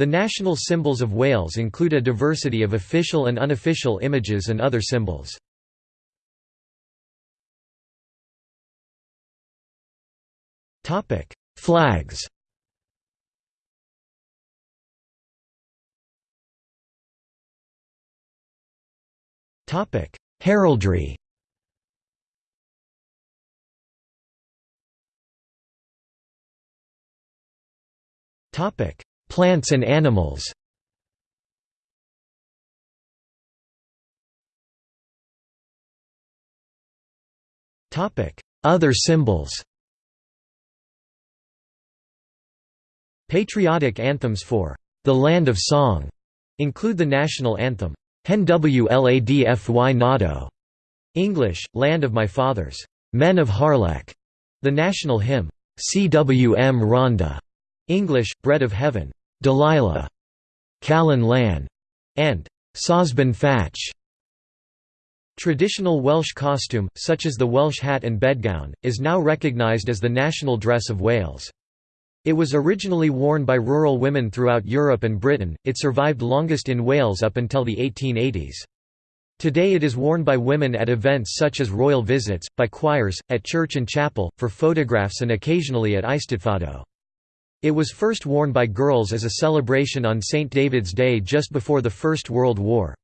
The national symbols of Wales include a diversity of official and unofficial images and other symbols. Flags Heraldry Plants and animals. Other symbols. Patriotic anthems for the Land of Song include the national anthem, Hen Wladfy Nado, English, Land of My Fathers, Men of Harlech, the national hymn, Cwm Rhondda, English, Bread of Heaven, Delilah, Calon Lân, and Sosban. Traditional Welsh costume, such as the Welsh hat and bedgown, is now recognised as the national dress of Wales. It was originally worn by rural women throughout Europe and Britain, it survived longest in Wales up until the 1880s. Today it is worn by women at events such as royal visits, by choirs, at church and chapel, for photographs and occasionally at Eisteddfodau. It was first worn by girls as a celebration on St. David's Day just before the First World War.